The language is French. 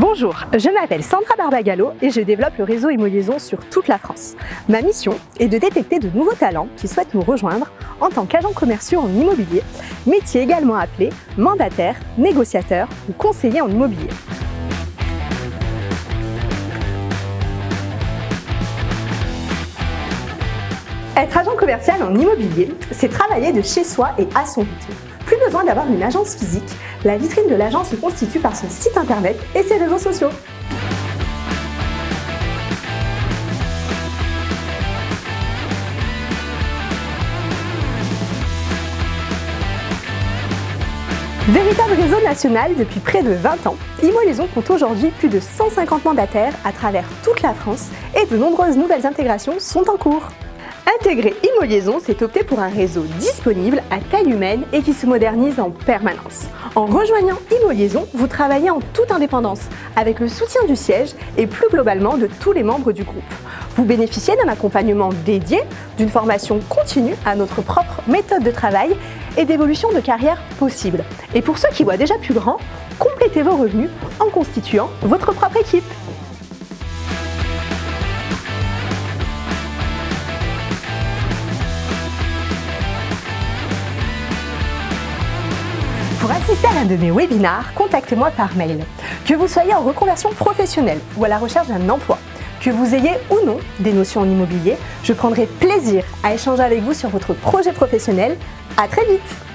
Bonjour, je m'appelle Sandra Barbagallo et je développe le réseau Immo-Liaison sur toute la France. Ma mission est de détecter de nouveaux talents qui souhaitent nous rejoindre en tant qu'agents commerciaux en immobilier, métier également appelé mandataire, négociateur ou conseiller en immobilier. Être agent commercial en immobilier, c'est travailler de chez soi et à son rythme. Plus besoin d'avoir une agence physique, la vitrine de l'agence se constitue par son site internet et ses réseaux sociaux. Véritable réseau national depuis près de 20 ans, Imo compte aujourd'hui plus de 150 mandataires à travers toute la France et de nombreuses nouvelles intégrations sont en cours. Intégrer Immo c'est opter pour un réseau disponible à taille humaine et qui se modernise en permanence. En rejoignant Immo vous travaillez en toute indépendance, avec le soutien du siège et plus globalement de tous les membres du groupe. Vous bénéficiez d'un accompagnement dédié, d'une formation continue à notre propre méthode de travail et d'évolution de carrière possible. Et pour ceux qui voient déjà plus grand, complétez vos revenus en constituant votre propre équipe. Pour assister à l'un de mes webinars, contactez-moi par mail. Que vous soyez en reconversion professionnelle ou à la recherche d'un emploi, que vous ayez ou non des notions en immobilier, je prendrai plaisir à échanger avec vous sur votre projet professionnel. À très vite